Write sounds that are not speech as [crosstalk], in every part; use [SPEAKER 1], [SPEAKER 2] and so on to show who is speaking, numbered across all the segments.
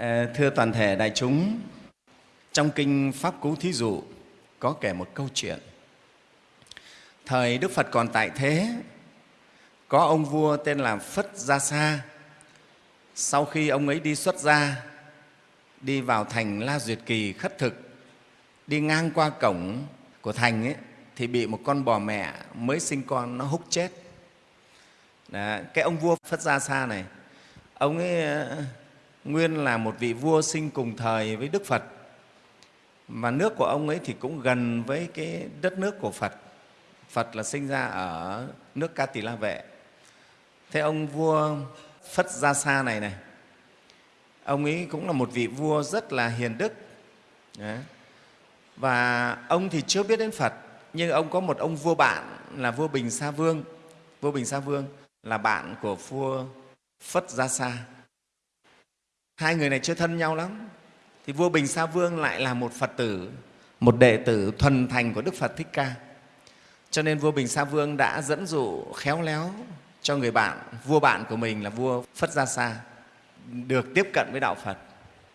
[SPEAKER 1] Ờ, thưa toàn thể đại chúng, trong kinh Pháp Cú Thí Dụ có kể một câu chuyện. Thời Đức Phật còn tại thế, có ông vua tên là Phất Gia Sa. Sau khi ông ấy đi xuất gia, đi vào thành La Duyệt Kỳ khất thực, đi ngang qua cổng của thành ấy, thì bị một con bò mẹ mới sinh con nó húc chết. Đó, cái ông vua Phất Gia Sa này, ông ấy nguyên là một vị vua sinh cùng thời với Đức Phật mà nước của ông ấy thì cũng gần với cái đất nước của Phật. Phật là sinh ra ở nước Ca Tỳ La Vệ. Thế ông vua Phất Gia Sa này này, ông ấy cũng là một vị vua rất là hiền đức. Đấy. Và ông thì chưa biết đến Phật, nhưng ông có một ông vua bạn là vua Bình Sa Vương. Vua Bình Sa Vương là bạn của vua Phất Gia Sa. Hai người này chưa thân nhau lắm. Thì vua Bình Sa Vương lại là một Phật tử, một đệ tử thuần thành của Đức Phật Thích Ca. Cho nên vua Bình Sa Vương đã dẫn dụ khéo léo cho người bạn, vua bạn của mình là vua Phất Gia Sa, được tiếp cận với Đạo Phật.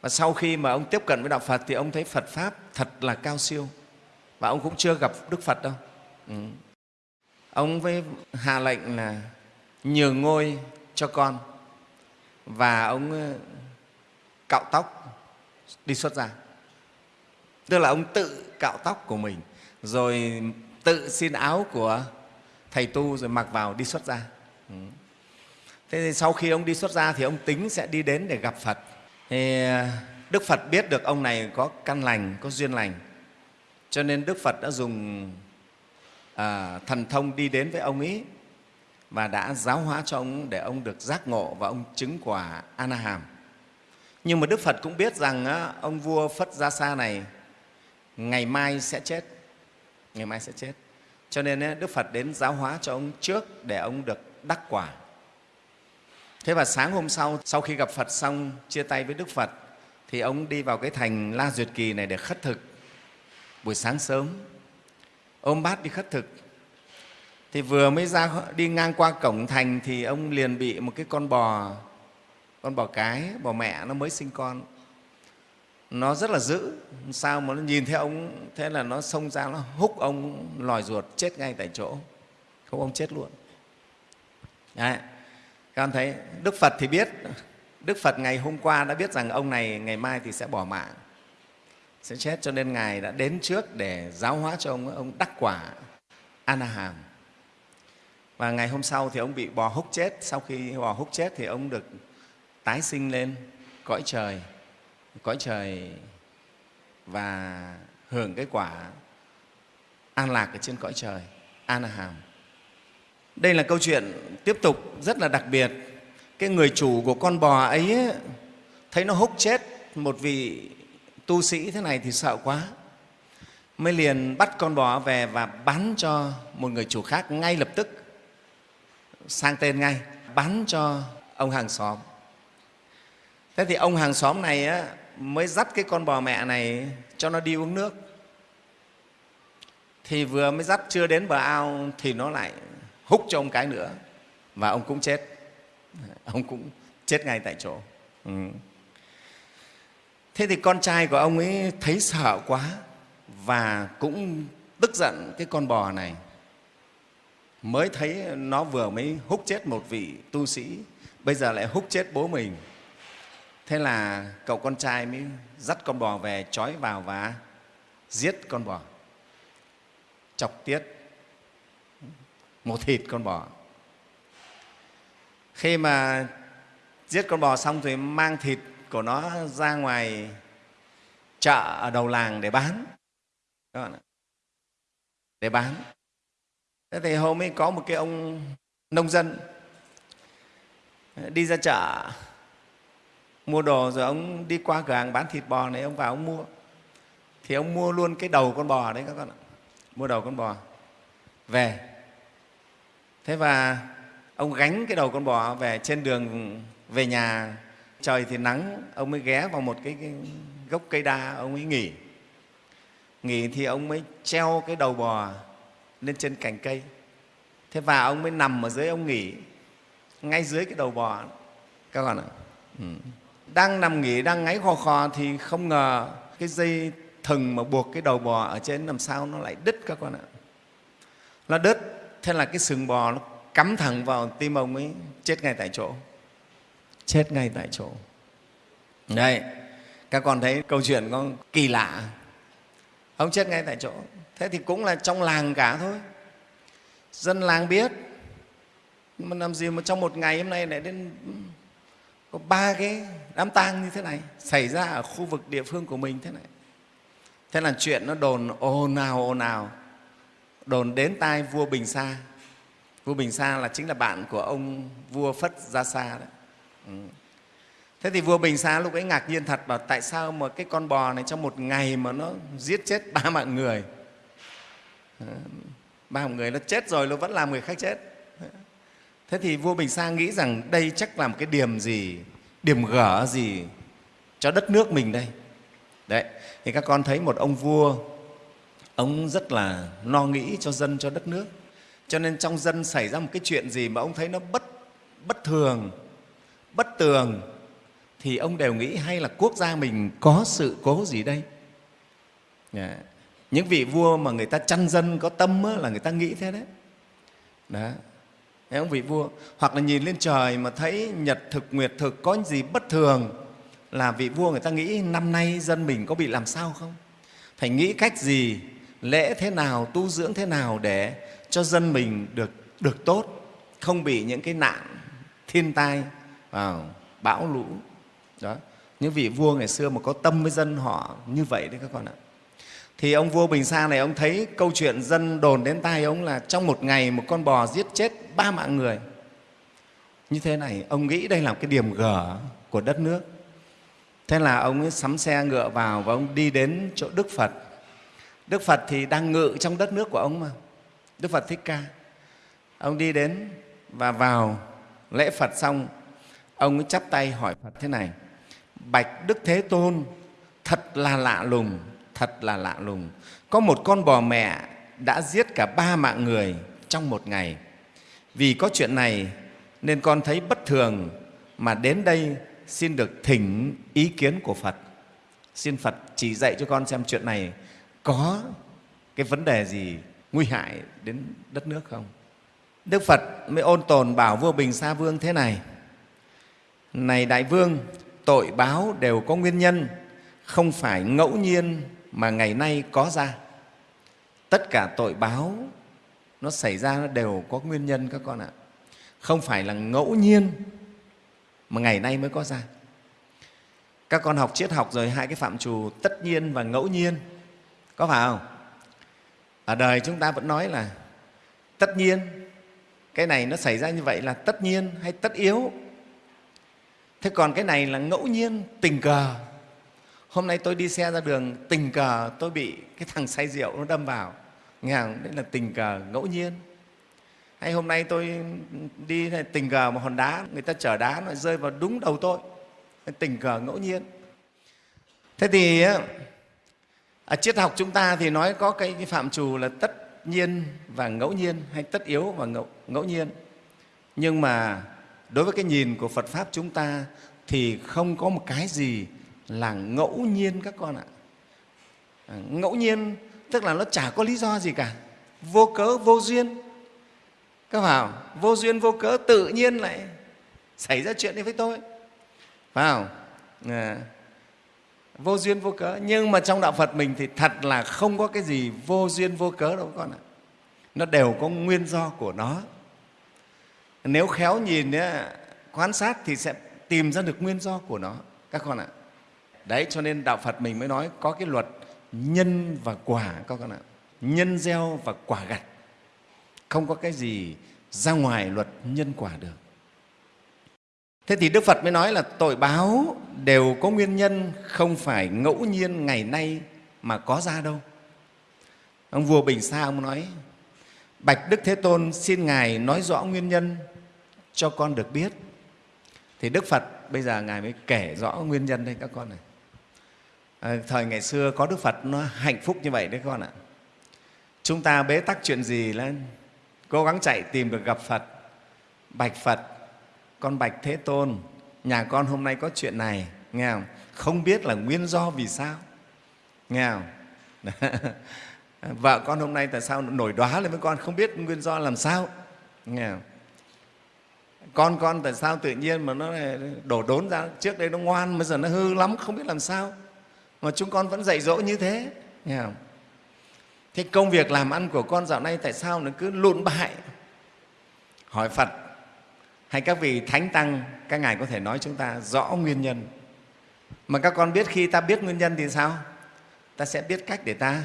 [SPEAKER 1] Và sau khi mà ông tiếp cận với Đạo Phật thì ông thấy Phật Pháp thật là cao siêu. Và ông cũng chưa gặp Đức Phật đâu. Ừ. Ông với hạ lệnh là nhường ngôi cho con và ông cạo tóc đi xuất gia. Tức là ông tự cạo tóc của mình rồi tự xin áo của thầy tu rồi mặc vào đi xuất gia. Ừ. Thế thì sau khi ông đi xuất gia thì ông tính sẽ đi đến để gặp Phật. Thì à, Đức Phật biết được ông này có căn lành, có duyên lành. Cho nên Đức Phật đã dùng à, thần thông đi đến với ông ấy và đã giáo hóa cho ông để ông được giác ngộ và ông chứng quả A Hàm. Nhưng mà Đức Phật cũng biết rằng á, ông vua Phất Gia Sa này ngày mai sẽ chết. Ngày mai sẽ chết. Cho nên á, Đức Phật đến giáo hóa cho ông trước để ông được đắc quả. Thế và sáng hôm sau, sau khi gặp Phật xong, chia tay với Đức Phật, thì ông đi vào cái thành La Duyệt Kỳ này để khất thực buổi sáng sớm. Ôm bát đi khất thực. Thì vừa mới ra đi ngang qua cổng thành thì ông liền bị một cái con bò con bò cái bò mẹ nó mới sinh con. Nó rất là dữ. Sao mà nó nhìn thấy ông, thế là nó xông ra, nó húc ông lòi ruột, chết ngay tại chỗ. Không, ông chết luôn. Đấy. các con thấy, đức phật thì biết. Đức phật ngày hôm qua đã biết rằng ông này ngày mai thì sẽ bỏ mạng. Sẽ chết, cho nên ngài đã đến trước để giáo hóa cho ông ông đắc quả anaham và ngày hôm sau thì ông bị bò húc chết. Sau khi bò húc chết thì ông được tái sinh lên, cõi trời cõi trời và hưởng cái quả an lạc ở trên cõi trời an hàm. đây là câu chuyện tiếp tục rất là đặc biệt. Cái người chủ của con bò ấy thấy nó húc chết một vị tu sĩ thế này thì sợ quá. Mới liền bắt con bò về và bán cho một người chủ khác ngay lập tức, sang tên ngay, bán cho ông hàng xóm thế thì ông hàng xóm này á, mới dắt cái con bò mẹ này cho nó đi uống nước. Thì vừa mới dắt chưa đến bờ ao thì nó lại húc cho ông cái nữa. Và ông cũng chết. [laughs] Ông cũng chết ngay tại chỗ. Ừ. thế thì con trai của ông ấy thấy sợ quá và cũng tức giận cái con bò này. Mới thấy nó vừa mới húc chết một vị tu sĩ bây giờ lại húc chết bố mình thế là cậu con trai mới dắt con bò về, trói vào và giết con bò. Chọc tiết một thịt con bò. Khi mà giết con bò xong thì mang thịt của nó ra ngoài chợ ở đầu làng để bán. Các bạn ạ. Để bán. Thế thì hôm ấy có một cái ông nông dân đi ra chợ mua đồ rồi ông đi qua cửa hàng bán thịt bò này ông vào ông mua. Thì ông mua luôn cái đầu con bò đấy các con ạ. Mua đầu con bò. Về. Thế và ông gánh cái đầu con bò về trên đường về nhà. Trời thì nắng ông mới ghé vào một cái, cái gốc cây đa ông ấy nghỉ. Nghỉ thì ông mới treo cái đầu bò lên trên cành cây. Thế và ông mới nằm ở dưới ông nghỉ ngay dưới cái đầu bò. Các con ạ. Ừ đang nằm nghỉ, đang ngáy khò khò thì không ngờ cái dây thừng mà buộc cái đầu bò ở trên làm sao nó lại đứt các con ạ. Nó đứt, thế là cái sừng bò nó cắm thẳng vào tim ông ấy, chết ngay tại chỗ. Chết ngay tại chỗ. Đây, các con thấy câu chuyện có kỳ lạ. Ông chết ngay tại chỗ. Thế thì cũng là trong làng cả thôi. Dân làng biết. Mà làm gì mà trong một ngày hôm nay lại đến ừ, có ba cái đám tang như thế này, xảy ra ở khu vực địa phương của mình thế này. Thế là chuyện nó đồn ồn ào ồn ào. Đồn đến tai vua bình sa. Vua bình sa là chính là bạn của ông vua phất gia sa đấy. Ừ. thế thì vua bình sa lúc ấy ngạc nhiên thật, bảo tại sao mà cái con bò này trong một ngày mà nó giết chết ba mạng người? Ừ. Ba mạng người nó chết rồi, nó vẫn làm người khác chết. Thế thì vua bình sa nghĩ rằng đây chắc là một cái điểm gì điểm gở gì cho đất nước mình đây? Đấy thì các con thấy một ông vua ông rất là lo nghĩ cho dân cho đất nước. Cho nên trong dân xảy ra một cái chuyện gì mà ông thấy nó bất bất thường bất tường thì ông đều nghĩ hay là quốc gia mình có sự cố gì đây? Yeah. Những vị vua mà người ta chăn dân có tâm á, là người ta nghĩ thế đấy. Đó. Thấy ông vị vua. Hoặc là nhìn lên trời mà thấy nhật thực, nguyệt thực có gì bất thường, là vị vua người ta nghĩ năm nay dân mình có bị làm sao không? Phải nghĩ cách gì, lễ thế nào, tu dưỡng thế nào để cho dân mình được được tốt, không bị những cái nạn thiên tai vào bão lũ? Đó. Những vị vua ngày xưa mà có tâm với dân họ như vậy đấy các con ạ thì ông vua bình sa này, ông thấy câu chuyện dân đồn đến tai ông là trong một ngày một con bò giết chết ba mạng người. Như thế này, ông nghĩ đây là cái điểm gở của đất nước. Thế là ông ấy sắm xe ngựa vào và ông đi đến chỗ đức phật. Đức phật thì đang ngự trong đất nước của ông mà. Đức phật thích ca. Ông đi đến và vào lễ phật xong, ông ấy chắp tay hỏi phật thế này, bạch đức thế tôn, thật là lạ lùng thật là lạ lùng có một con bò mẹ đã giết cả ba mạng người trong một ngày vì có chuyện này nên con thấy bất thường mà đến đây xin được thỉnh ý kiến của Phật. Xin Phật chỉ dạy cho con xem chuyện này có cái vấn đề gì nguy hại đến đất nước không? Đức Phật mới ôn tồn bảo vua Bình Sa Vương thế này. Này Đại Vương, tội báo đều có nguyên nhân, không phải ngẫu nhiên mà ngày nay có ra. Tất cả tội báo nó xảy ra nó đều có nguyên nhân các con ạ. Không phải là ngẫu nhiên mà ngày nay mới có ra. Các con học triết học rồi hai cái phạm trù tất nhiên và ngẫu nhiên. Có phải không? Ở đời chúng ta vẫn nói là tất nhiên, cái này nó xảy ra như vậy là tất nhiên hay tất yếu. Thế còn cái này là ngẫu nhiên, tình cờ. Hôm nay tôi đi xe ra đường, tình cờ tôi bị cái thằng say rượu nó đâm vào. Nghe không? đấy là tình cờ ngẫu nhiên. Hay hôm nay tôi đi tình cờ một hòn đá người ta chở đá nó rơi vào đúng đầu tôi. Tình cờ ngẫu nhiên. Thế thì ở triết học chúng ta thì nói có cái, cái phạm trù là tất nhiên và ngẫu nhiên hay tất yếu và ngẫu, ngẫu nhiên. Nhưng mà đối với cái nhìn của Phật Pháp chúng ta thì không có một cái gì là ngẫu nhiên các con ạ. À, ngẫu nhiên tức là nó chả có lý do gì cả. Vô cớ vô duyên. Các vào vô duyên vô cớ tự nhiên lại xảy ra chuyện này với tôi. Phải không à, vô duyên vô cớ. Nhưng mà trong đạo phật mình thì thật là không có cái gì vô duyên vô cớ đâu con ạ. Nó đều có nguyên do của nó. Nếu khéo nhìn quan sát thì sẽ tìm ra được nguyên do của nó các con ạ đấy, cho nên đạo phật mình mới nói có cái luật nhân và quả các con ạ. Nhân gieo và quả gặt. Không có cái gì ra ngoài luật nhân quả được. Thế thì đức phật mới nói là tội báo đều có nguyên nhân, không phải ngẫu nhiên ngày nay mà có ra đâu. Ông vua bình sa ông nói, bạch đức thế tôn xin ngài nói rõ nguyên nhân cho con được biết. Thì đức phật bây giờ ngài mới kể rõ nguyên nhân đây các con này à, thời ngày xưa có đức phật nó hạnh phúc như vậy đấy con ạ. Chúng ta bế tắc chuyện gì lên cố gắng chạy tìm được gặp phật bạch phật con bạch thế tôn nhà con hôm nay có chuyện này nghe không? Không biết là nguyên do vì sao nghe không? [laughs] Vợ con hôm nay tại sao nổi đoá lên với con không biết nguyên do làm sao nghe không? con con tại sao tự nhiên mà nó đổ đốn ra trước đây nó ngoan bây giờ nó hư lắm không biết làm sao mà chúng con vẫn dạy dỗ như thế. Nghe không? thế công việc làm ăn của con dạo nay tại sao nó cứ lụn bại? Hỏi phật, hay các vị thánh tăng, các ngài có thể nói chúng ta rõ nguyên nhân? Mà các con biết khi ta biết nguyên nhân thì sao? Ta sẽ biết cách để ta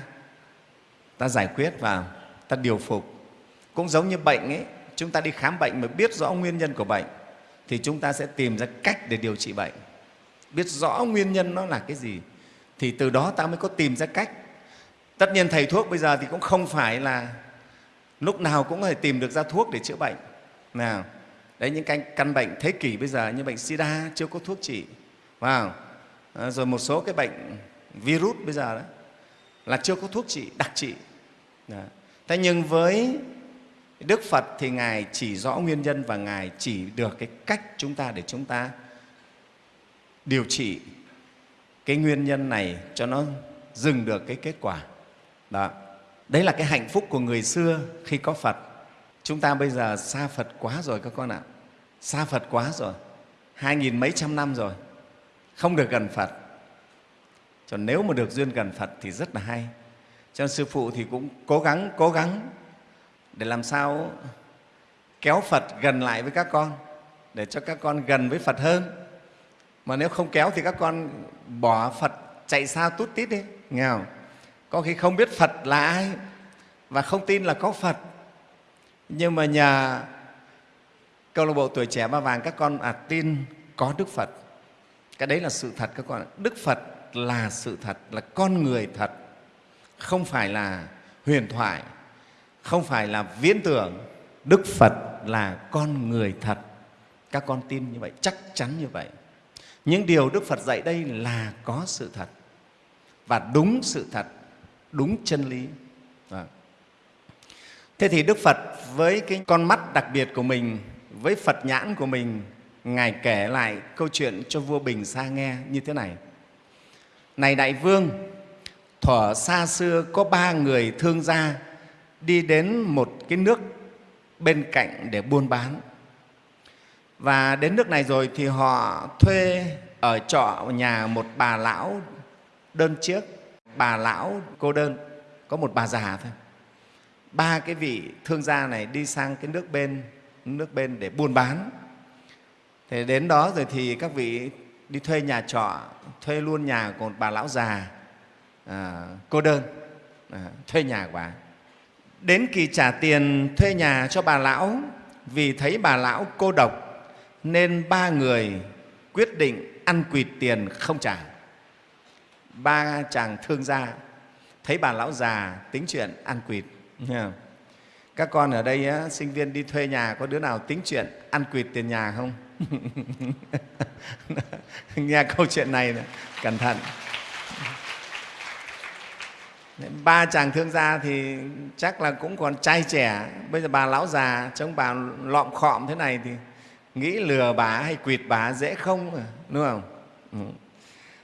[SPEAKER 1] ta giải quyết và ta điều phục. Cũng giống như bệnh ấy, chúng ta đi khám bệnh mà biết rõ nguyên nhân của bệnh, thì chúng ta sẽ tìm ra cách để điều trị bệnh. Biết rõ nguyên nhân nó là cái gì thì từ đó ta mới có tìm ra cách. Tất nhiên thầy thuốc bây giờ thì cũng không phải là lúc nào cũng có thể tìm được ra thuốc để chữa bệnh. Nào đấy những căn, căn bệnh thế kỷ bây giờ như bệnh sida chưa có thuốc trị. Wow. à, rồi một số cái bệnh virus bây giờ đó là chưa có thuốc trị đặc trị. Đó. thế nhưng với đức phật thì ngài chỉ rõ nguyên nhân và ngài chỉ được cái cách chúng ta để chúng ta điều trị cái nguyên nhân này cho nó dừng được cái kết quả. Đó. Đấy là cái hạnh phúc của người xưa khi có phật. Chúng ta bây giờ xa phật quá rồi các con ạ. Xa phật quá rồi. Hai nghìn mấy trăm năm rồi. Không được gần phật. Cho nếu mà được duyên gần phật thì rất là hay. Cho nên sư phụ thì cũng cố gắng cố gắng để làm sao kéo phật gần lại với các con, để cho các con gần với phật hơn mà nếu không kéo thì các con bỏ phật chạy xa tút tít đi nghe không? Có khi không biết phật là ai và không tin là có phật. Nhưng mà nhờ câu lạc bộ tuổi trẻ ba vàng các con à, tin có đức phật. Cái đấy là sự thật các con đức phật là sự thật là con người thật không phải là huyền thoại không phải là viễn tưởng. Đức phật là con người thật. Các con tin như vậy chắc chắn như vậy những điều đức phật dạy đây là có sự thật. Và đúng sự thật, đúng chân lý. À. thế thì đức phật với cái con mắt đặc biệt của mình, với phật nhãn của mình, ngài kể lại câu chuyện cho vua bình sa nghe như thế này. Này đại vương, thuở xa xưa có ba người thương gia đi đến một cái nước bên cạnh để buôn bán và đến nước này rồi thì họ thuê ở trọ nhà một bà lão đơn chiếc. Bà lão cô đơn có một bà già thôi. Ba cái vị thương gia này đi sang cái nước bên nước bên để buôn bán. Thì đến đó rồi thì các vị đi thuê nhà trọ thuê luôn nhà của một bà lão già à, cô đơn. À, thuê nhà của bà. Đến kỳ trả tiền thuê nhà cho bà lão vì thấy bà lão cô độc nên ba người quyết định ăn quỵt tiền không trả. Ba chàng thương gia thấy bà lão già tính chuyện ăn quỵt. Các con ở đây á, sinh viên đi thuê nhà có đứa nào tính chuyện ăn quỵt tiền nhà không? [laughs] Nghe câu chuyện này này cẩn thận. Ba chàng thương gia thì chắc là cũng còn trai trẻ. Bây giờ bà lão già trông bà lọm khọm thế này thì nghĩ lừa bà hay quỵt bà dễ không đúng không? Ừ.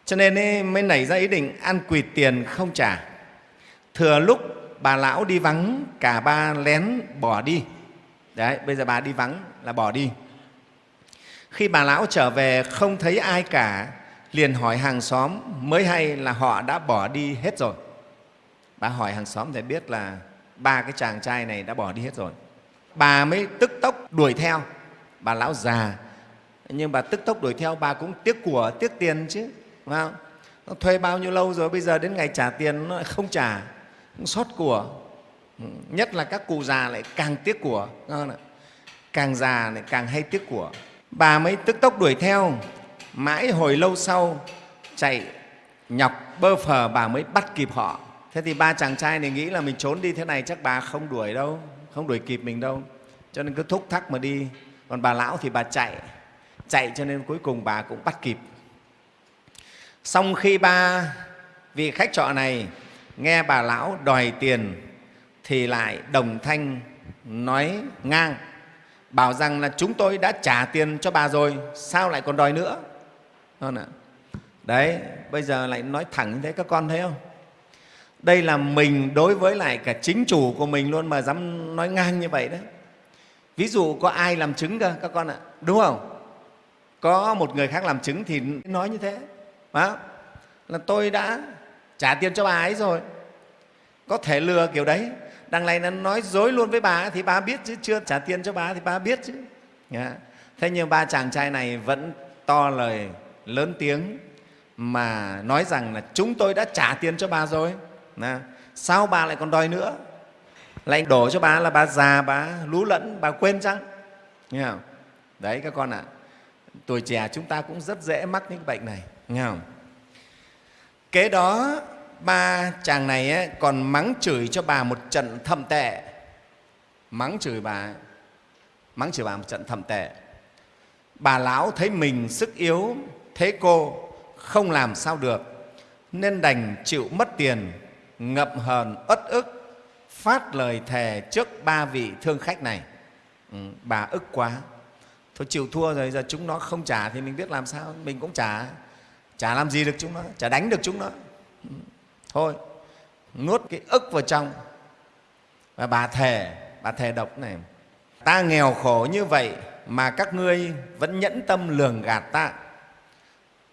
[SPEAKER 1] cho nên ấy, mới nảy ra ý định ăn quỵt tiền không trả. Thừa lúc bà lão đi vắng cả ba lén bỏ đi. Đấy bây giờ bà đi vắng là bỏ đi. Khi bà lão trở về không thấy ai cả liền hỏi hàng xóm mới hay là họ đã bỏ đi hết rồi? Bà hỏi hàng xóm để biết là ba cái chàng trai này đã bỏ đi hết rồi. Bà mới tức tốc đuổi theo bà lão già. Nhưng bà tức tốc đuổi theo, bà cũng tiếc của, tiếc tiền chứ, phải không? nó thuê bao nhiêu lâu rồi, bây giờ đến ngày trả tiền nó không trả. Cũng xót của. Ừ, nhất là các cụ già lại càng tiếc của càng già lại càng hay tiếc của. Bà mới tức tốc đuổi theo, mãi hồi lâu sau chạy nhọc bơ phờ bà mới bắt kịp họ. Thế thì ba chàng trai này nghĩ là mình trốn đi thế này chắc bà không đuổi đâu, không đuổi kịp mình đâu. Cho nên cứ thúc thắc mà đi còn bà lão thì bà chạy chạy cho nên cuối cùng bà cũng bắt kịp. Xong khi ba vị khách trọ này nghe bà lão đòi tiền thì lại đồng thanh nói ngang, bảo rằng là chúng tôi đã trả tiền cho bà rồi, sao lại còn đòi nữa? Đấy, bây giờ lại nói thẳng như thế, các con thấy không? Đây là mình đối với lại cả chính chủ của mình luôn mà dám nói ngang như vậy đấy ví dụ có ai làm chứng cơ các con ạ. Đúng không? Có một người khác làm chứng thì nói như thế. Đó. là tôi đã trả tiền cho bà ấy rồi. Có thể lừa kiểu đấy. Đằng này nó nói dối luôn với bà thì bà biết chứ. Chưa trả tiền cho bà thì bà biết chứ. Dạ. Thế nhưng ba chàng trai này vẫn to lời lớn tiếng mà nói rằng là chúng tôi đã trả tiền cho bà rồi. Nà, sao bà lại còn đòi nữa? Lại đổ cho bà là bà già bà lú lẫn bà quên chăng nghe không? đấy các con ạ à, tuổi trẻ chúng ta cũng rất dễ mắc những bệnh này nghe không? kế đó ba chàng này ấy, còn mắng chửi cho bà một trận thậm tệ mắng chửi bà mắng chửi bà một trận thậm tệ bà lão thấy mình sức yếu thế cô không làm sao được nên đành chịu mất tiền ngậm hờn uất ức phát lời thề trước ba vị thương khách này. Ừ, bà ức quá. Thôi chịu thua rồi giờ chúng nó không trả thì mình biết làm sao. Mình cũng trả. Chả làm gì được chúng nó chả đánh được chúng nó. Ừ, thôi nuốt cái ức vào trong. Và bà thề bà thề độc này. Ta nghèo khổ như vậy mà các ngươi vẫn nhẫn tâm lường gạt ta.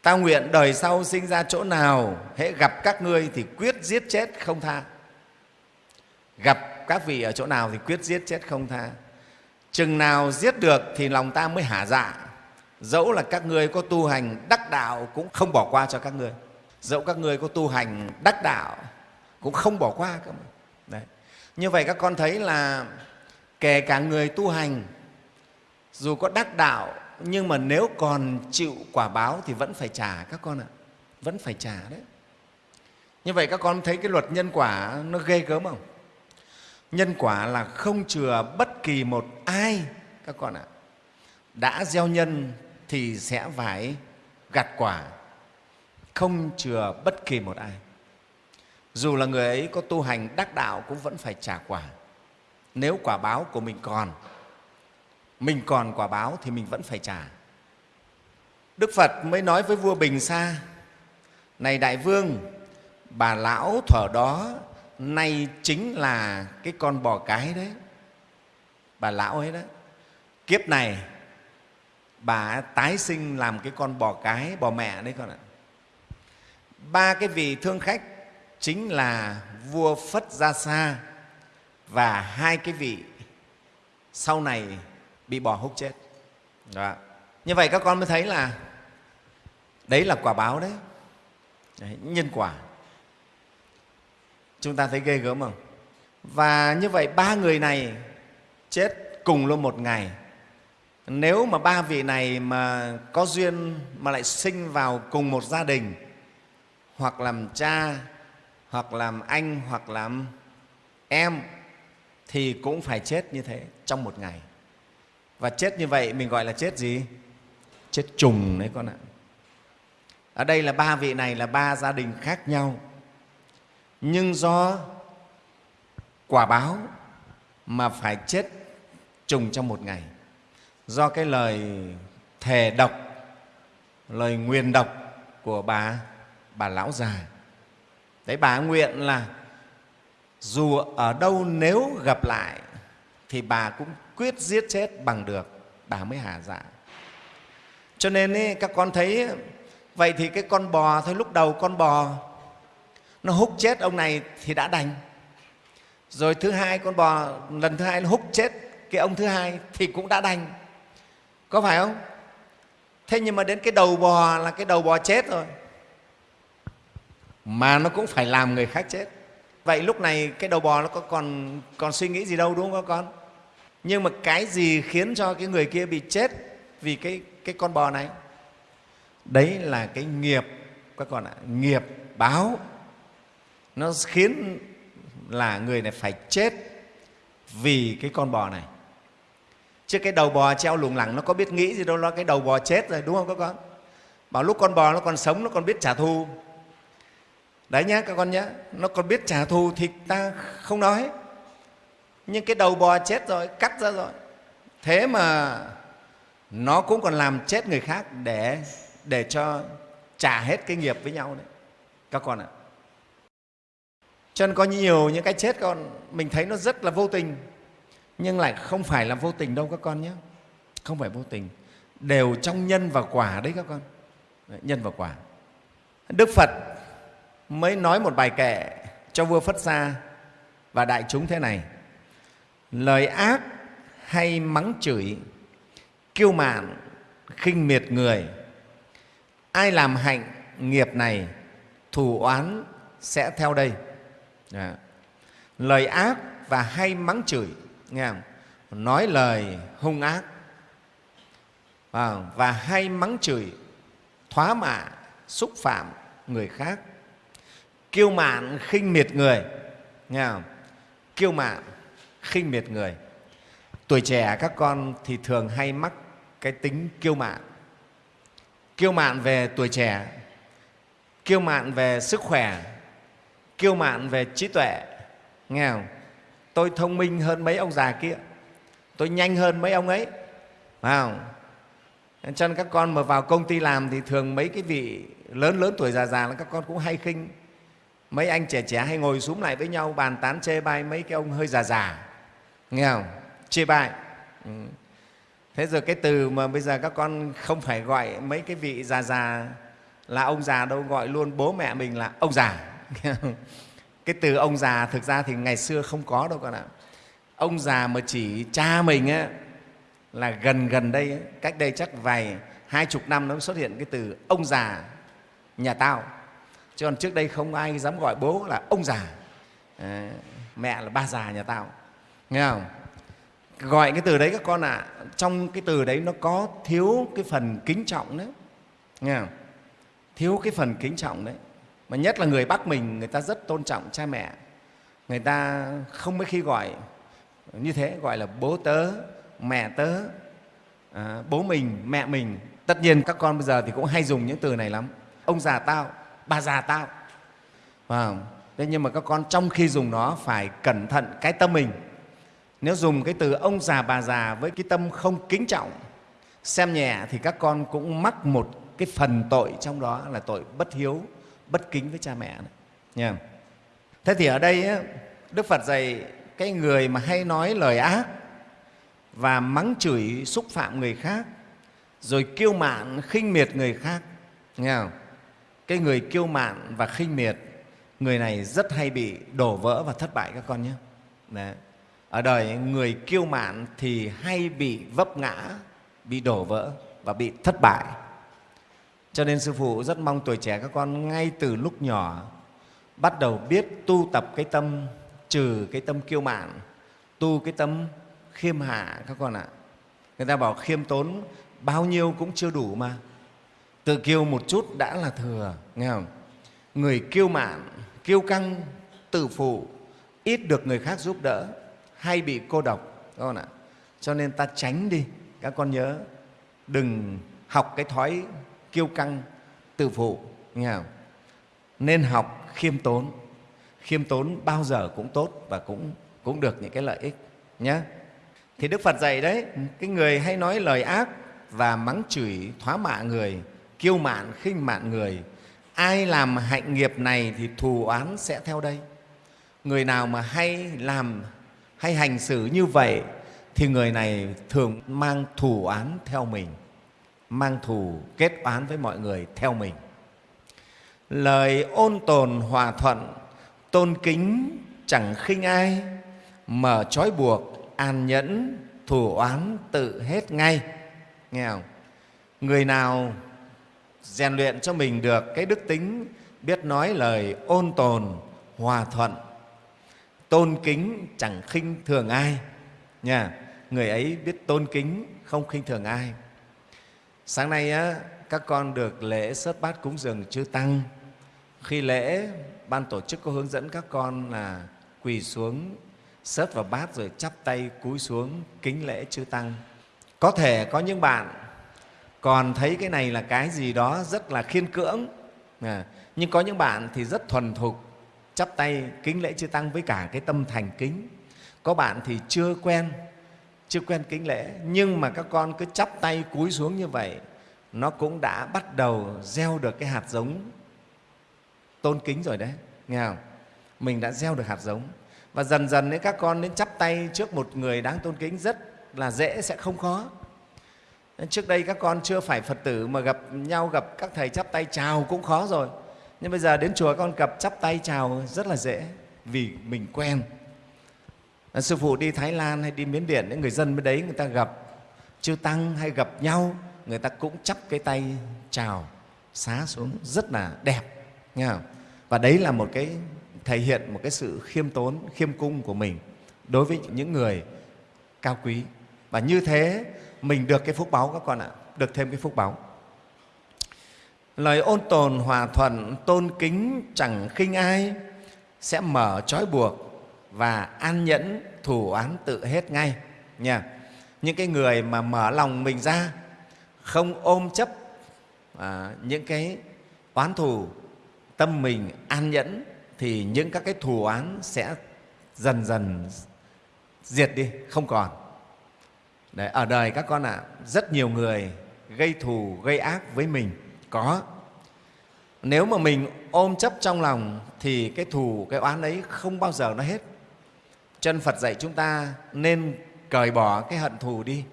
[SPEAKER 1] Ta nguyện đời sau sinh ra chỗ nào hễ gặp các ngươi thì quyết giết chết không tha gặp các vị ở chỗ nào thì quyết giết chết không tha. Chừng nào giết được thì lòng ta mới hả dạ. Dẫu là các ngươi có tu hành đắc đạo cũng không bỏ qua cho các ngươi. Dẫu các ngươi có tu hành đắc đạo cũng không bỏ qua các Đấy. như vậy các con thấy là kể cả người tu hành, dù có đắc đạo, nhưng mà nếu còn chịu quả báo thì vẫn phải trả các con ạ. Vẫn phải trả đấy. Như vậy các con thấy cái luật nhân quả nó ghê gớm không? Nhân quả là không chừa bất kỳ một ai. Các con ạ, đã gieo nhân thì sẽ phải gặt quả, không chừa bất kỳ một ai. Dù là người ấy có tu hành đắc đạo cũng vẫn phải trả quả. Nếu quả báo của mình còn mình còn quả báo thì mình vẫn phải trả. Đức phật mới nói với vua bình sa, này đại vương, bà lão thuở đó nay chính là cái con bò cái đấy. Bà lão ấy đó. Kiếp này bà tái sinh làm cái con bò cái bò mẹ đấy con ạ. Ba cái vị thương khách chính là vua phất gia sa và hai cái vị sau này bị bò húc chết. Đó. như vậy các con mới thấy là đấy là quả báo đấy, đấy nhân quả chúng ta thấy ghê gớm không? Và như vậy ba người này chết cùng luôn một ngày. Nếu mà ba vị này mà có duyên mà lại sinh vào cùng một gia đình, hoặc làm cha, hoặc làm anh, hoặc làm em, thì cũng phải chết như thế trong một ngày. Và chết như vậy mình gọi là chết gì? Chết trùng đấy con ạ. Ở đây là ba vị này là ba gia đình khác nhau nhưng do quả báo mà phải chết trùng trong một ngày. Do cái lời thề độc lời nguyền độc của bà bà lão già. Đấy bà nguyện là dù ở đâu nếu gặp lại thì bà cũng quyết giết chết bằng được bà mới hà dạ cho nên ý, các con thấy vậy thì cái con bò thôi lúc đầu con bò nó hút chết ông này thì đã đành. Rồi thứ hai, con bò, lần thứ hai nó hút chết cái ông thứ hai thì cũng đã đành. Có phải không? Thế nhưng mà đến cái đầu bò là cái đầu bò chết rồi. Mà nó cũng phải làm người khác chết. Vậy lúc này cái đầu bò nó có còn còn suy nghĩ gì đâu, đúng không các con? Nhưng mà cái gì khiến cho cái người kia bị chết vì cái cái con bò này? Đấy là cái nghiệp, các con ạ, nghiệp báo nó khiến là người này phải chết vì cái con bò này. Chứ cái đầu bò treo lủng lẳng nó có biết nghĩ gì đâu nó cái đầu bò chết rồi đúng không các con? Bảo lúc con bò nó còn sống nó còn biết trả thù. Đấy nhá các con nhá, nó còn biết trả thù thì ta không nói. Nhưng cái đầu bò chết rồi cắt ra rồi. Thế mà nó cũng còn làm chết người khác để để cho trả hết cái nghiệp với nhau đấy. Các con ạ cho nên có nhiều những cái chết con, mình thấy nó rất là vô tình. Nhưng lại không phải là vô tình đâu các con nhé. Không phải vô tình. Đều trong nhân và quả đấy các con. Nhân và quả. Đức phật mới nói một bài kệ cho vua phất gia và đại chúng thế này. Lời ác hay mắng chửi, kiêu mạn, khinh miệt người. Ai làm hạnh nghiệp này, thù oán sẽ theo đây à. lời ác và hay mắng chửi nghe không? nói lời hung ác à, và hay mắng chửi thoá mạ xúc phạm người khác kiêu mạn khinh miệt người nghe không? kiêu mạn khinh miệt người tuổi trẻ các con thì thường hay mắc cái tính kiêu mạn kiêu mạn về tuổi trẻ kiêu mạn về sức khỏe kiêu mạn về trí tuệ. Nghe không? Tôi thông minh hơn mấy ông già kia. Tôi nhanh hơn mấy ông ấy. Phải không? Cho nên các con mà vào công ty làm thì thường mấy cái vị lớn lớn tuổi già già là các con cũng hay khinh. Mấy anh trẻ trẻ hay ngồi xuống lại với nhau, bàn tán, chê bai mấy cái ông hơi già già. Nghe không? Chê bai. Ừ. thế rồi cái từ mà bây giờ các con không phải gọi mấy cái vị già già là ông già đâu, gọi luôn bố mẹ mình là ông già. [laughs] cái từ ông già thực ra thì ngày xưa không có đâu con ạ. Ông già mà chỉ cha mình á, là gần gần đây cách đây chắc vài hai chục năm nó xuất hiện cái từ ông già nhà tao. Chứ còn trước đây không ai dám gọi bố là ông già. À, mẹ là ba già nhà tao. Nghe không? Gọi cái từ đấy các con ạ à, trong cái từ đấy nó có thiếu cái phần kính trọng đấy. Nghe không? Thiếu cái phần kính trọng đấy mà nhất là người bắc mình người ta rất tôn trọng cha mẹ. Người ta không mấy khi gọi như thế gọi là bố tớ mẹ tớ à, bố mình mẹ mình. Tất nhiên các con bây giờ thì cũng hay dùng những từ này lắm. Ông già tao bà già tao. À, thế nhưng mà các con trong khi dùng nó phải cẩn thận cái tâm mình. Nếu dùng cái từ ông già bà già với cái tâm không kính trọng xem nhẹ thì các con cũng mắc một cái phần tội trong đó là tội bất hiếu bất kính với cha mẹ nha. Thế thì ở đây đức phật dạy cái người mà hay nói lời ác và mắng chửi, xúc phạm người khác, rồi kiêu mạn, khinh miệt người khác. Nghe không? cái người kiêu mạn và khinh miệt, người này rất hay bị đổ vỡ và thất bại các con nhé. Đấy. ở đời, người kiêu mạn thì hay bị vấp ngã, bị đổ vỡ và bị thất bại cho nên sư phụ rất mong tuổi trẻ các con ngay từ lúc nhỏ bắt đầu biết tu tập cái tâm, trừ cái tâm kiêu mạn, tu cái tâm khiêm hạ các con ạ. Người ta bảo khiêm tốn, bao nhiêu cũng chưa đủ mà. Tự kiêu một chút đã là thừa, nghe không? Người kiêu mạn, kiêu căng, tự phụ, ít được người khác giúp đỡ, hay bị cô độc, các con ạ. Cho nên ta tránh đi, các con nhớ, đừng học cái thói kiêu căng tự phụ, nghe không? nên học khiêm tốn. Khiêm tốn bao giờ cũng tốt và cũng cũng được những cái lợi ích nhé thì đức phật dạy đấy, cái người hay nói lời ác và mắng chửi thoá mạ người, kiêu mạn, khinh mạn người, ai làm hạnh nghiệp này thì thù oán sẽ theo đây. Người nào mà hay làm, hay hành xử như vậy thì người này thường mang thù oán theo mình mang thù kết oán với mọi người theo mình. Lời ôn tồn hòa thuận, tôn kính chẳng khinh ai mở trói buộc, an nhẫn, thù oán tự hết ngay. Nghe không? Người nào rèn luyện cho mình được cái đức tính, biết nói lời ôn tồn, hòa thuận, tôn kính chẳng khinh thường ai. Nha, người ấy biết tôn kính, không khinh thường ai sáng nay á, các con được lễ sớt bát cúng dường chư tăng. Khi lễ ban tổ chức có hướng dẫn các con là quỳ xuống sớt vào bát rồi chắp tay cúi xuống kính lễ chư tăng. Có thể có những bạn còn thấy cái này là cái gì đó rất là khiên cưỡng. À, nhưng có những bạn thì rất thuần thục chắp tay kính lễ chư tăng với cả cái tâm thành kính. Có bạn thì chưa quen chưa quen kính lễ nhưng mà các con cứ chắp tay cúi xuống như vậy nó cũng đã bắt đầu gieo được cái hạt giống tôn kính rồi đấy nghe không? Mình đã gieo được hạt giống. Và dần dần ấy, các con đến chắp tay trước một người đáng tôn kính rất là dễ sẽ không khó. Trước đây các con chưa phải phật tử mà gặp nhau gặp các thầy chắp tay chào cũng khó rồi. Nhưng bây giờ đến chùa con gặp chắp tay chào rất là dễ vì mình quen sư phụ đi thái lan hay đi miến điện, những người dân bên đấy người ta gặp chư tăng hay gặp nhau, người ta cũng chắp cái tay chào, xá xuống, rất là đẹp, nghe không? và đấy là một cái, thể hiện một cái sự khiêm tốn, khiêm cung của mình đối với những người cao quý và như thế, mình được cái phúc báu các con ạ, được thêm cái phúc báu lời ôn tồn hòa thuận tôn kính chẳng khinh ai, sẽ mở trói buộc và an nhẫn thủ án tự hết ngay nha. Những cái người mà mở lòng mình ra không ôm chấp à, những cái oán thù tâm mình an nhẫn thì những các cái thù oán sẽ dần dần diệt đi không còn. Đấy, ở đời các con ạ à, rất nhiều người gây thù gây ác với mình có. Nếu mà mình ôm chấp trong lòng thì cái thù cái oán ấy không bao giờ nó hết chân phật dạy chúng ta nên cởi bỏ cái hận thù đi.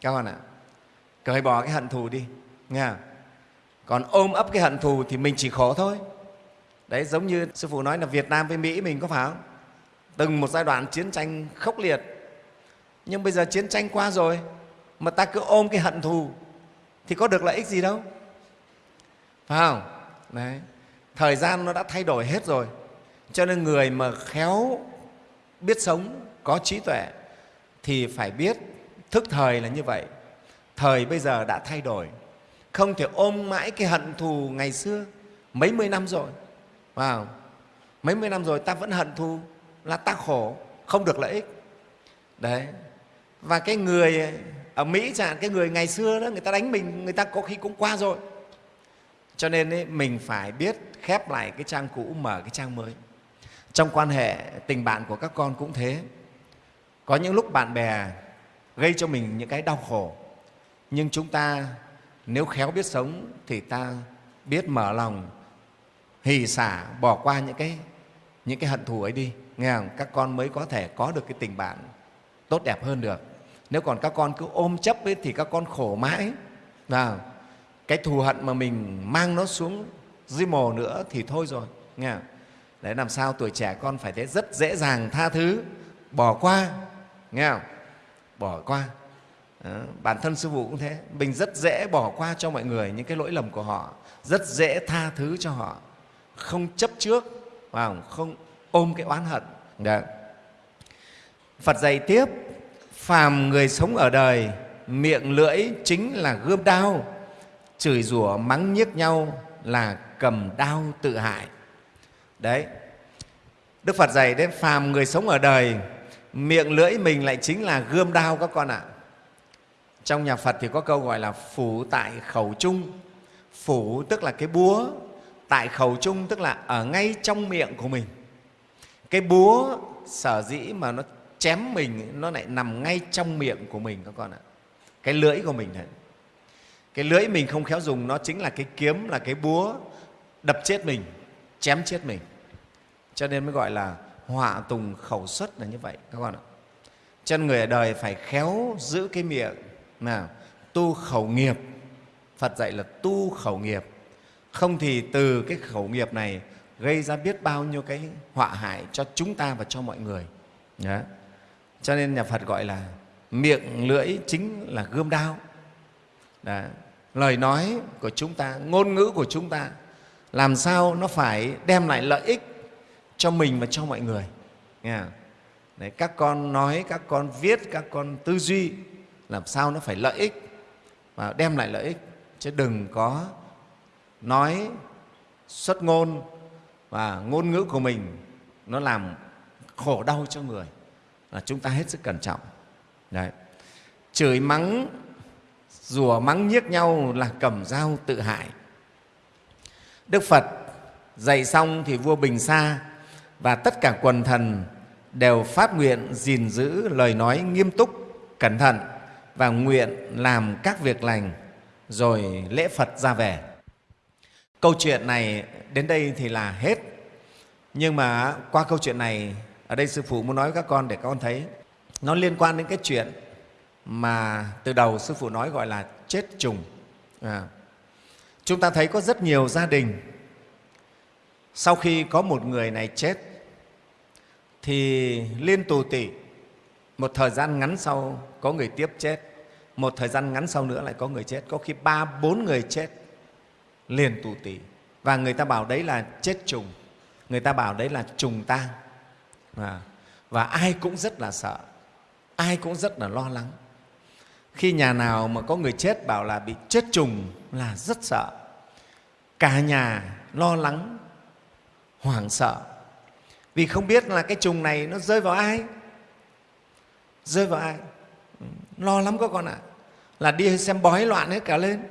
[SPEAKER 1] Các con ạ, cởi bỏ cái hận thù đi, nghe còn ôm ấp cái hận thù thì mình chỉ khổ thôi. Đấy, giống như sư phụ nói là việt nam với mỹ mình có phải không? Từng một giai đoạn chiến tranh khốc liệt. Nhưng bây giờ chiến tranh qua rồi, mà ta cứ ôm cái hận thù, thì có được lợi ích gì đâu. Phải không? Đấy, thời gian nó đã thay đổi hết rồi. Cho nên người mà khéo biết sống có trí tuệ thì phải biết thức thời là như vậy. Thời bây giờ đã thay đổi. Không thể ôm mãi cái hận thù ngày xưa. Mấy mươi năm rồi. Vào mấy mươi năm rồi ta vẫn hận thù là ta khổ không được lợi ích. Đấy. Và cái người ở mỹ chẳng cái người ngày xưa đó người ta đánh mình người ta có khi cũng qua rồi. Cho nên ấy, mình phải biết khép lại cái trang cũ mở cái trang mới trong quan hệ tình bạn của các con cũng thế. Có những lúc bạn bè gây cho mình những cái đau khổ. Nhưng chúng ta nếu khéo biết sống thì ta biết mở lòng hì xả bỏ qua những cái những cái hận thù ấy đi. Nghe không? các con mới có thể có được cái tình bạn tốt đẹp hơn được. Nếu còn các con cứ ôm chấp ấy, thì các con khổ mãi. Và cái thù hận mà mình mang nó xuống dưới mồ nữa thì thôi rồi. Nghe không? Đấy, làm sao tuổi trẻ con phải thế rất dễ dàng tha thứ. Bỏ qua, nghe không? Bỏ qua. Đó. bản thân sư phụ cũng thế. Mình rất dễ bỏ qua cho mọi người những cái lỗi lầm của họ. Rất dễ tha thứ cho họ. Không chấp trước và không? Ôm cái oán hận. Đấy. phật dạy tiếp, phàm người sống ở đời, miệng lưỡi chính là gươm đao, chửi rủa mắng nhiếc nhau là cầm đao tự hại đấy. Đức phật dạy đến phàm người sống ở đời, miệng lưỡi mình lại chính là gươm đao các con ạ. Trong nhà phật thì có câu gọi là phủ tại khẩu trung phủ tức là cái búa, tại khẩu trung tức là ở ngay trong miệng của mình. Cái búa sở dĩ mà nó chém mình, nó lại nằm ngay trong miệng của mình các con ạ. Cái lưỡi của mình này cái lưỡi mình không khéo dùng, nó chính là cái kiếm, là cái búa đập chết mình chém chết mình. Cho nên mới gọi là họa tùng khẩu xuất là như vậy, các con ạ. Chân người ở đời phải khéo giữ cái miệng nào tu khẩu nghiệp. Phật dạy là tu khẩu nghiệp. Không thì từ cái khẩu nghiệp này gây ra biết bao nhiêu cái họa hại cho chúng ta và cho mọi người. Đó. cho nên nhà phật gọi là miệng lưỡi chính là gươm đao. Đó. lời nói của chúng ta, ngôn ngữ của chúng ta làm sao nó phải đem lại lợi ích cho mình và cho mọi người? Nghe Đấy, các con nói các con viết các con tư duy làm sao nó phải lợi ích và đem lại lợi ích. Chứ đừng có nói xuất ngôn và ngôn ngữ của mình nó làm khổ đau cho người là chúng ta hết sức cẩn trọng. Đấy. chửi mắng rủa mắng nhiếc nhau là cầm dao tự hại đức phật dạy xong thì vua bình sa và tất cả quần thần đều phát nguyện gìn giữ lời nói nghiêm túc cẩn thận và nguyện làm các việc lành rồi lễ Phật ra về. Câu chuyện này đến đây thì là hết. Nhưng mà qua câu chuyện này, ở đây Sư Phụ muốn nói với các con để các con thấy nó liên quan đến cái chuyện mà từ đầu Sư Phụ nói gọi là chết trùng. À, chúng ta thấy có rất nhiều gia đình. Sau khi có một người này chết, thì liên tù tỉ một thời gian ngắn sau có người tiếp chết, một thời gian ngắn sau nữa lại có người chết. Có khi ba, bốn người chết liền tù tỉ và người ta bảo đấy là chết trùng, người ta bảo đấy là trùng tang. À, và ai cũng rất là sợ, ai cũng rất là lo lắng khi nhà nào mà có người chết bảo là bị chết trùng là rất sợ. Cả nhà lo lắng hoảng sợ. Vì không biết là cái trùng này nó rơi vào ai. Rơi vào ai? Ừ, lo lắm các con ạ. À. là đi xem bói loạn hết cả lên.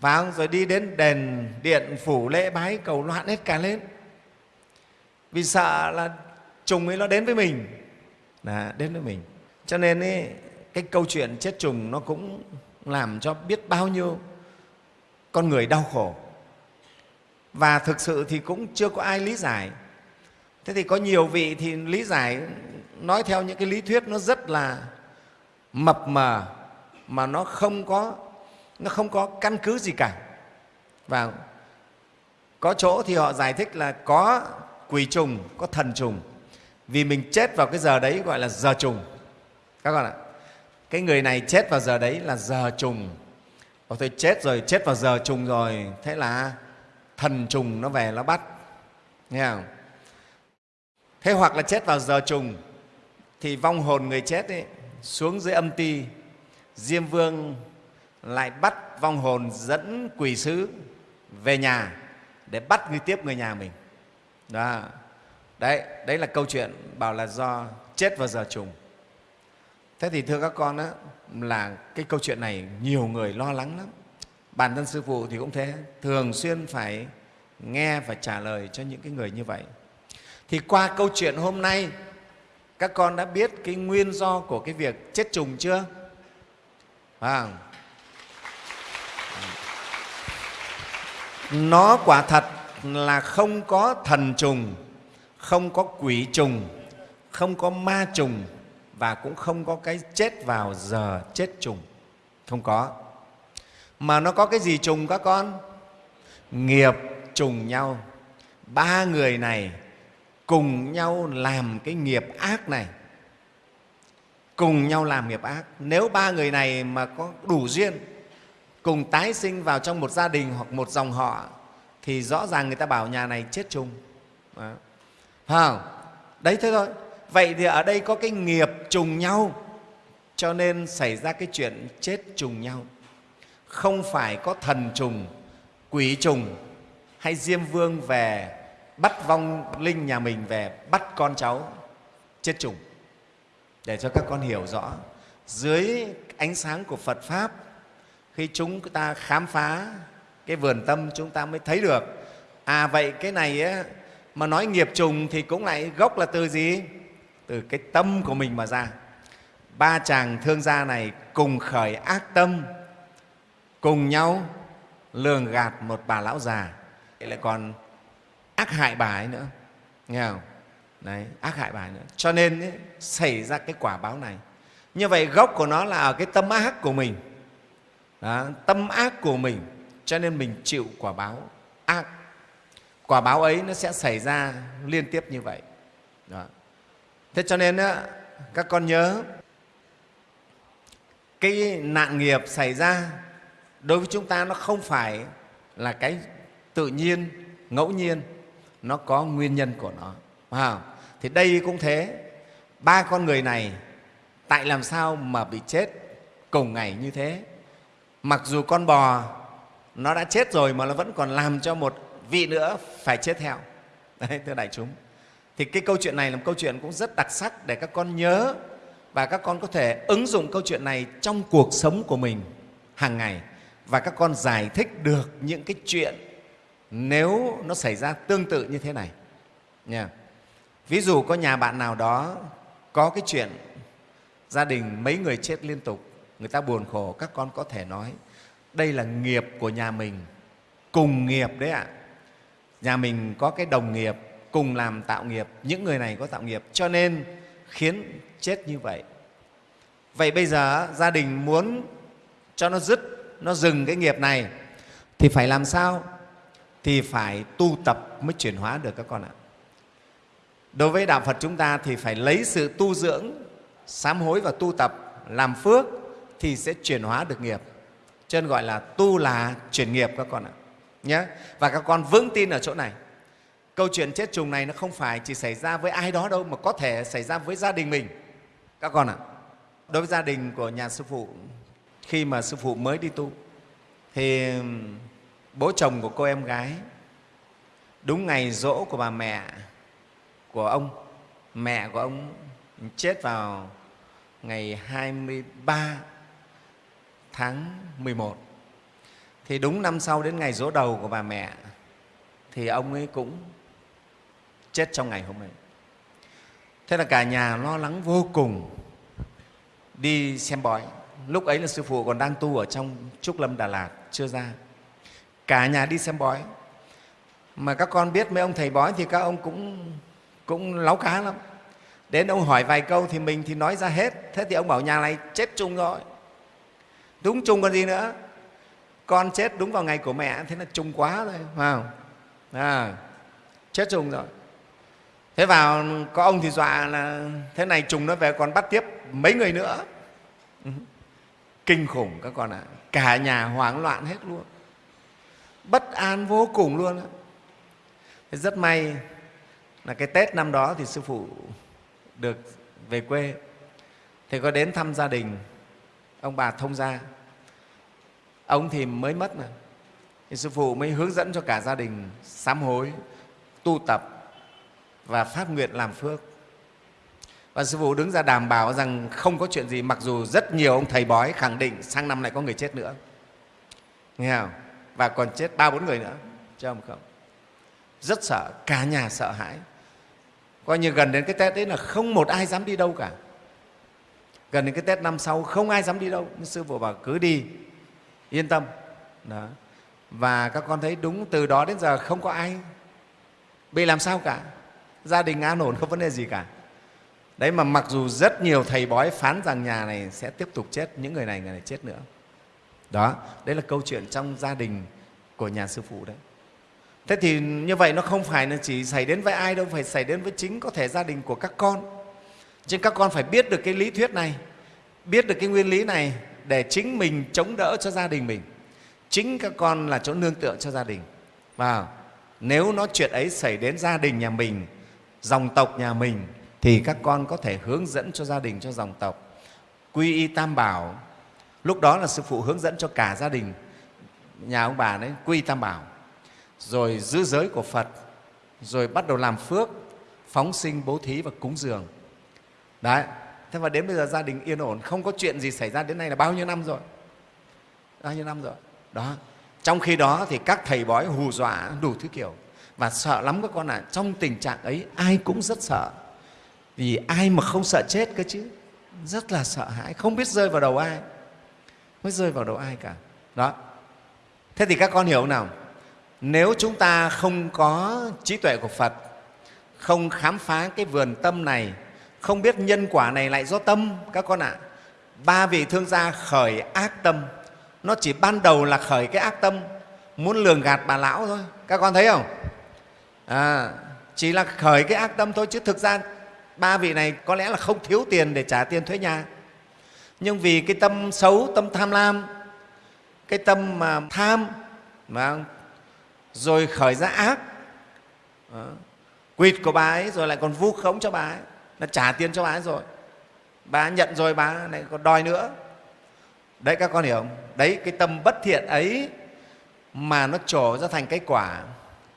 [SPEAKER 1] Và rồi đi đến đền điện phủ lễ bái cầu loạn hết cả lên. Vì sợ là trùng ấy nó đến với mình. Là đến với mình. Cho nên ấy, cái câu chuyện chết trùng nó cũng làm cho biết bao nhiêu con người đau khổ. Và thực sự thì cũng chưa có ai lý giải. Thế thì có nhiều vị thì lý giải, nói theo những cái lý thuyết nó rất là mập mờ, mà nó không có, nó không có căn cứ gì cả. Và có chỗ thì họ giải thích là có quỷ trùng, có thần trùng. Vì mình chết vào cái giờ đấy gọi là giờ trùng. Các con ạ cái người này chết vào giờ đấy là giờ trùng. Ồ, tôi chết rồi chết vào giờ trùng rồi. Thế là thần trùng nó về nó bắt. Nghe không? Thế hoặc là chết vào giờ trùng thì vong hồn người chết ấy, xuống dưới âm ti. Diêm vương lại bắt vong hồn dẫn quỷ sứ về nhà để bắt người tiếp người nhà mình. Đó. Đấy đấy là câu chuyện bảo là do chết vào giờ trùng thế thì thưa các con đó là cái câu chuyện này nhiều người lo lắng lắm. Bản thân sư phụ thì cũng thế thường xuyên phải nghe và trả lời cho những cái người như vậy. Thì qua câu chuyện hôm nay các con đã biết cái nguyên do của cái việc chết trùng chưa? À, nó quả thật là không có thần trùng không có quỷ trùng không có ma trùng và cũng không có cái chết vào giờ chết trùng. Không có. Mà nó có cái gì trùng các con? Nghiệp trùng nhau. Ba người này cùng nhau làm cái nghiệp ác này. Cùng nhau làm nghiệp ác. Nếu ba người này mà có đủ duyên, cùng tái sinh vào trong một gia đình hoặc một dòng họ, thì rõ ràng người ta bảo nhà này chết chung Đó. không? đấy, thế thôi vậy thì ở đây có cái nghiệp trùng nhau cho nên xảy ra cái chuyện chết trùng nhau. Không phải có thần trùng quỷ trùng hay diêm vương về bắt vong linh nhà mình về bắt con cháu chết trùng. Để cho các con hiểu rõ dưới ánh sáng của phật pháp khi chúng ta khám phá cái vườn tâm chúng ta mới thấy được à vậy cái này ấy, mà nói nghiệp trùng thì cũng lại gốc là từ gì? Từ cái tâm của mình mà ra. Ba chàng thương gia này cùng khởi ác tâm cùng nhau lường gạt một bà lão già. Lại còn ác hại bà ấy nữa nghe không? Đấy ác hại bà ấy nữa. Cho nên ấy, xảy ra cái quả báo này. Như vậy gốc của nó là ở cái tâm ác của mình. Đó, tâm ác của mình. Cho nên mình chịu quả báo ác. Quả báo ấy nó sẽ xảy ra liên tiếp như vậy. Đó thế cho nên á, các con nhớ, cái nạn nghiệp xảy ra đối với chúng ta nó không phải là cái tự nhiên, ngẫu nhiên, nó có nguyên nhân của nó. Wow. thì đây cũng thế. Ba con người này, tại làm sao mà bị chết cùng ngày như thế? Mặc dù con bò nó đã chết rồi mà nó vẫn còn làm cho một vị nữa phải chết theo. Đấy, thưa đại chúng thì cái câu chuyện này là một câu chuyện cũng rất đặc sắc để các con nhớ và các con có thể ứng dụng câu chuyện này trong cuộc sống của mình hàng ngày và các con giải thích được những cái chuyện nếu nó xảy ra tương tự như thế này. Nha. Ví dụ có nhà bạn nào đó có cái chuyện gia đình mấy người chết liên tục, người ta buồn khổ, các con có thể nói, đây là nghiệp của nhà mình, cùng nghiệp đấy ạ. Nhà mình có cái đồng nghiệp cùng làm tạo nghiệp, những người này có tạo nghiệp, cho nên khiến chết như vậy. Vậy bây giờ gia đình muốn cho nó dứt, nó dừng cái nghiệp này, thì phải làm sao? Thì phải tu tập mới chuyển hóa được các con ạ. Đối với đạo phật chúng ta thì phải lấy sự tu dưỡng, sám hối và tu tập làm phước thì sẽ chuyển hóa được nghiệp. Cho nên gọi là tu là chuyển nghiệp các con ạ. Nhé và các con vững tin ở chỗ này câu chuyện chết trùng này nó không phải chỉ xảy ra với ai đó đâu mà có thể xảy ra với gia đình mình. Các con ạ, đối với gia đình của nhà sư phụ, khi mà sư phụ mới đi tu, thì bố chồng của cô em gái, đúng ngày rỗ của bà mẹ của ông, mẹ của ông chết vào ngày 23 tháng 11 thì đúng năm sau đến ngày rỗ đầu của bà mẹ, thì ông ấy cũng chết trong ngày hôm ấy thế là cả nhà lo lắng vô cùng đi xem bói. Lúc ấy là sư phụ còn đang tu ở trong trúc lâm đà lạt chưa ra. Cả nhà đi xem bói. Mà các con biết mấy ông thầy bói thì các ông cũng cũng láo cá lắm. Đến ông hỏi vài câu thì mình thì nói ra hết. Thế thì ông bảo nhà này chết chung rồi. Đúng chung còn gì nữa. Con chết đúng vào ngày của mẹ thế là chung quá rồi phải không? À, chết chung rồi thế vào, có ông thì dọa là thế này trùng nó về còn bắt tiếp mấy người nữa. Kinh khủng các con ạ. À. cả nhà hoảng loạn hết luôn. Bất an vô cùng luôn á rất may là cái tết năm đó thì sư phụ được về quê. Thì có đến thăm gia đình ông bà thông gia. Ông thì mới mất mà. Thì sư phụ mới hướng dẫn cho cả gia đình sám hối, tu tập và phát nguyện làm phước. Và sư phụ đứng ra đảm bảo rằng không có chuyện gì, mặc dù rất nhiều ông thầy bói khẳng định sang năm lại có người chết nữa. Nghe không? Và còn chết ba bốn người nữa. Chứ không không. Rất sợ, cả nhà sợ hãi. Coi như gần đến cái tết đấy là không một ai dám đi đâu cả. Gần đến cái tết năm sau không ai dám đi đâu. Nhưng sư phụ bảo cứ đi, yên tâm. Đó. và các con thấy đúng từ đó đến giờ không có ai bị làm sao cả gia đình an ổn, không vấn đề gì cả. Đấy, mà mặc dù rất nhiều thầy bói phán rằng nhà này sẽ tiếp tục chết, những người này người này chết nữa. Đó, đấy là câu chuyện trong gia đình của nhà sư phụ đấy. Thế thì như vậy nó không phải là chỉ xảy đến với ai đâu, phải xảy đến với chính có thể gia đình của các con. Chứ các con phải biết được cái lý thuyết này, biết được cái nguyên lý này để chính mình chống đỡ cho gia đình mình. Chính các con là chỗ nương tựa cho gia đình. Và nếu nó chuyện ấy xảy đến gia đình nhà mình dòng tộc nhà mình thì các con có thể hướng dẫn cho gia đình cho dòng tộc. Quy y tam bảo, lúc đó là sư phụ hướng dẫn cho cả gia đình, nhà ông bà đấy, quy y tam bảo. Rồi giữ giới của phật, rồi bắt đầu làm phước, phóng sinh, bố thí và cúng dường. Đấy, thế mà đến bây giờ gia đình yên ổn, không có chuyện gì xảy ra đến nay là bao nhiêu năm rồi? Bao nhiêu năm rồi? Đó, trong khi đó thì các thầy bói hù dọa đủ thứ kiểu và sợ lắm các con ạ à. trong tình trạng ấy, ai cũng rất sợ. Vì ai mà không sợ chết cơ chứ? Rất là sợ hãi, không biết rơi vào đầu ai. Mới rơi vào đầu ai cả. Đó. Thế thì các con hiểu nào? Nếu chúng ta không có trí tuệ của phật, không khám phá cái vườn tâm này, không biết nhân quả này lại do tâm, các con ạ. Ba vị thương gia khởi ác tâm. Nó chỉ ban đầu là khởi cái ác tâm, muốn lường gạt bà lão thôi. Các con thấy không? À, chỉ là khởi cái ác tâm thôi chứ thực ra ba vị này có lẽ là không thiếu tiền để trả tiền thuế nhà. Nhưng vì cái tâm xấu tâm tham lam cái tâm mà tham mà rồi khởi ra ác đó. quỵt của bà ấy rồi lại còn vu khống cho bà ấy là trả tiền cho bà ấy rồi. Bà nhận rồi bà lại còn đòi nữa. Đấy các con hiểu không? Đấy cái tâm bất thiện ấy mà nó trổ ra thành cái quả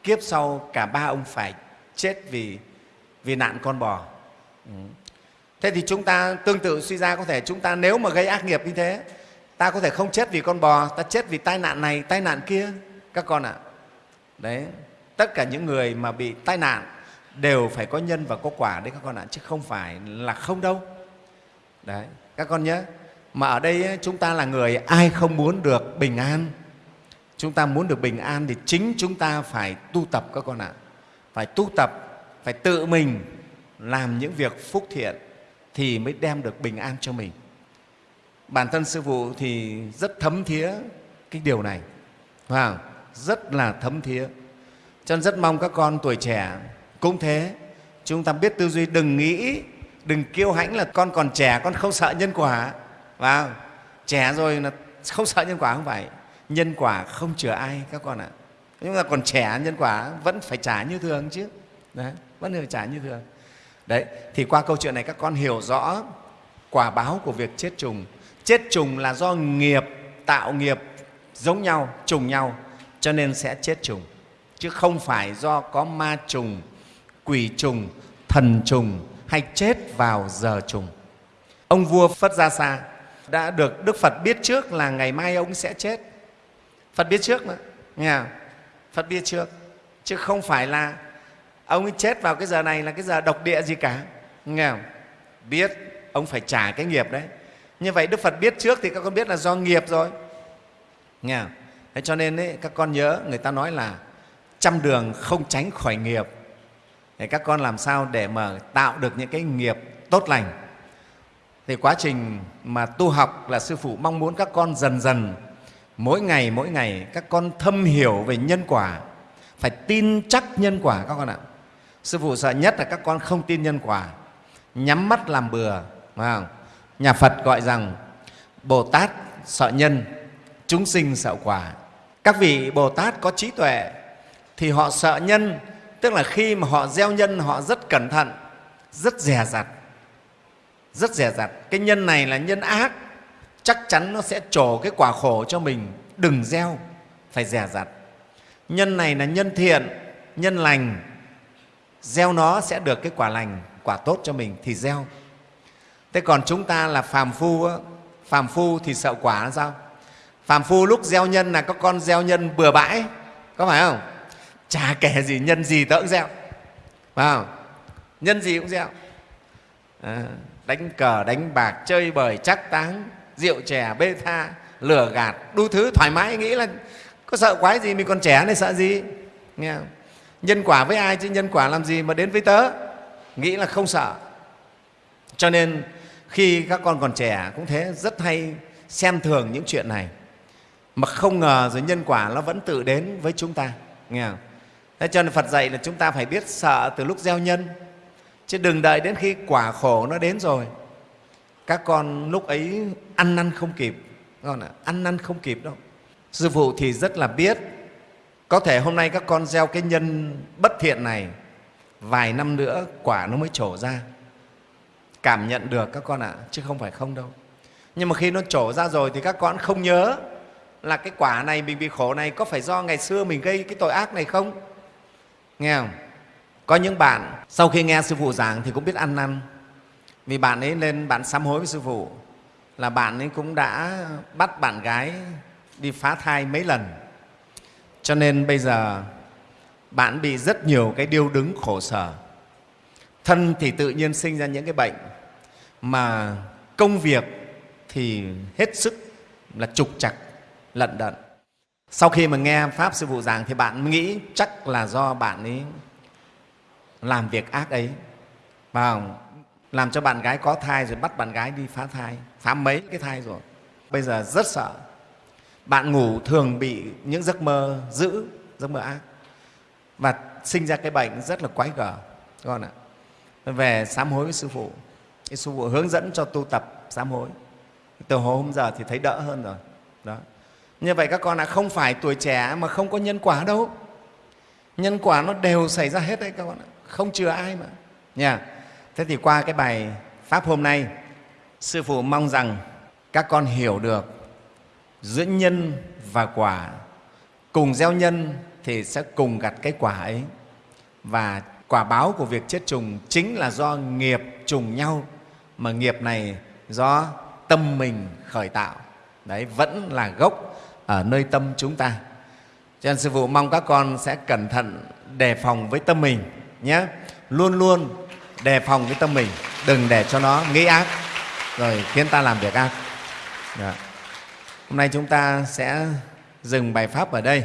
[SPEAKER 1] kiếp sau cả ba ông phải chết vì vì nạn con bò. Ừ. Thế thì chúng ta tương tự suy ra có thể chúng ta nếu mà gây ác nghiệp như thế, ta có thể không chết vì con bò, ta chết vì tai nạn này, tai nạn kia, các con ạ. À. đấy, tất cả những người mà bị tai nạn đều phải có nhân và có quả đấy các con ạ, chứ không phải là không đâu. Đấy, các con nhớ mà ở đây chúng ta là người ai không muốn được bình an chúng ta muốn được bình an thì chính chúng ta phải tu tập các con ạ. Phải tu tập, phải tự mình làm những việc phúc thiện thì mới đem được bình an cho mình. Bản thân sư phụ thì rất thấm thía cái điều này, phải rất là thấm thía. Cho nên rất mong các con tuổi trẻ cũng thế. Chúng ta biết tư duy, đừng nghĩ, đừng kiêu hãnh là con còn trẻ, con không sợ nhân quả vào trẻ rồi là không sợ nhân quả không phải nhân quả không chừa ai các con ạ. Chúng ta còn trẻ nhân quả vẫn phải trả như thường chứ. Đấy, vẫn phải trả như thường. Đấy thì qua câu chuyện này các con hiểu rõ quả báo của việc chết trùng. Chết trùng là do nghiệp tạo nghiệp giống nhau trùng nhau cho nên sẽ chết trùng. Chứ không phải do có ma trùng quỷ trùng thần trùng hay chết vào giờ trùng. Ông vua phất gia sa đã được đức phật biết trước là ngày mai ông sẽ chết phật biết trước mà. Nghe không? phật biết trước. Chứ không phải là ông ấy chết vào cái giờ này là cái giờ độc địa gì cả. Nghe không? biết ông phải trả cái nghiệp đấy. Như vậy đức phật biết trước thì các con biết là do nghiệp rồi. Nghe không? thế cho nên ấy, các con nhớ người ta nói là trăm đường không tránh khỏi nghiệp. Thì các con làm sao để mà tạo được những cái nghiệp tốt lành? Thì quá trình mà tu học là sư phụ mong muốn các con dần dần mỗi ngày mỗi ngày, các con thâm hiểu về nhân quả. Phải tin chắc nhân quả các con ạ. Sư phụ sợ nhất là các con không tin nhân quả. Nhắm mắt làm bừa, phải không? nhà phật gọi rằng, bồ tát sợ nhân, chúng sinh sợ quả. Các vị bồ tát có trí tuệ, thì họ sợ nhân, tức là khi mà họ gieo nhân, họ rất cẩn thận, rất dè dặt, rất dè dặt. Cái nhân này là nhân ác chắc chắn nó sẽ trổ cái quả khổ cho mình. Đừng gieo phải dè dặt nhân này là nhân thiện nhân lành. Gieo nó sẽ được cái quả lành quả tốt cho mình thì gieo. Thế còn chúng ta là phàm phu phàm phu thì sợ quả là sao? Phàm phu lúc gieo nhân là các con gieo nhân bừa bãi có phải không? Chả kể gì nhân gì tớ cũng gieo phải không? Nhân gì cũng gieo. À, đánh cờ đánh bạc chơi bời chắc táng rượu chè, bê tha lừa gạt, đủ thứ, thoải mái, nghĩ là có sợ quái gì mình còn trẻ này sợ gì. Nghe không? nhân quả với ai chứ nhân quả làm gì mà đến với tớ? Nghĩ là không sợ. Cho nên khi các con còn trẻ cũng thế, rất hay xem thường những chuyện này. Mà không ngờ rồi nhân quả nó vẫn tự đến với chúng ta. Nghe không? Thế cho nên Phật dạy là chúng ta phải biết sợ từ lúc gieo nhân. Chứ đừng đợi đến khi quả khổ nó đến rồi các con lúc ấy ăn năn không kịp. Con ạ, ăn năn không kịp đâu. Sư phụ thì rất là biết. Có thể hôm nay các con gieo cái nhân bất thiện này, vài năm nữa quả nó mới trổ ra. Cảm nhận được các con ạ, chứ không phải không đâu. Nhưng mà khi nó trổ ra rồi thì các con không nhớ là cái quả này mình bị khổ này có phải do ngày xưa mình gây cái tội ác này không? Nghe không? Có những bạn sau khi nghe sư phụ giảng thì cũng biết ăn năn vì bạn ấy lên bạn sám hối với sư phụ, là bạn ấy cũng đã bắt bạn gái đi phá thai mấy lần. Cho nên bây giờ, bạn bị rất nhiều cái điêu đứng khổ sở. Thân thì tự nhiên sinh ra những cái bệnh, mà công việc thì hết sức là trục chặt lận đận. Sau khi mà nghe pháp sư phụ giảng thì bạn nghĩ chắc là do bạn ấy làm việc ác ấy và làm cho bạn gái có thai rồi bắt bạn gái đi phá thai, phá mấy cái thai rồi. Bây giờ rất sợ. Bạn ngủ thường bị những giấc mơ dữ, giấc mơ ác. Và sinh ra cái bệnh rất là quái gở con ạ. Về sám hối với sư phụ. Cái sư phụ hướng dẫn cho tu tập sám hối. Từ hồi hôm giờ thì thấy đỡ hơn rồi. Đó. Như vậy các con ạ, không phải tuổi trẻ mà không có nhân quả đâu. Nhân quả nó đều xảy ra hết đấy các con ạ. Không chừa ai mà. Nha thế thì qua cái bài pháp hôm nay, sư phụ mong rằng các con hiểu được giữa nhân và quả. Cùng gieo nhân thì sẽ cùng gặt cái quả ấy. Và quả báo của việc chết trùng chính là do nghiệp trùng nhau, mà nghiệp này do tâm mình khởi tạo. Đấy, vẫn là gốc ở nơi tâm chúng ta. Cho nên sư phụ mong các con sẽ cẩn thận đề phòng với tâm mình nhé. Luôn luôn đề phòng cái tâm mình, đừng để cho nó nghĩ ác rồi khiến ta làm việc ác Đó. Hôm nay chúng ta sẽ dừng bài Pháp ở đây.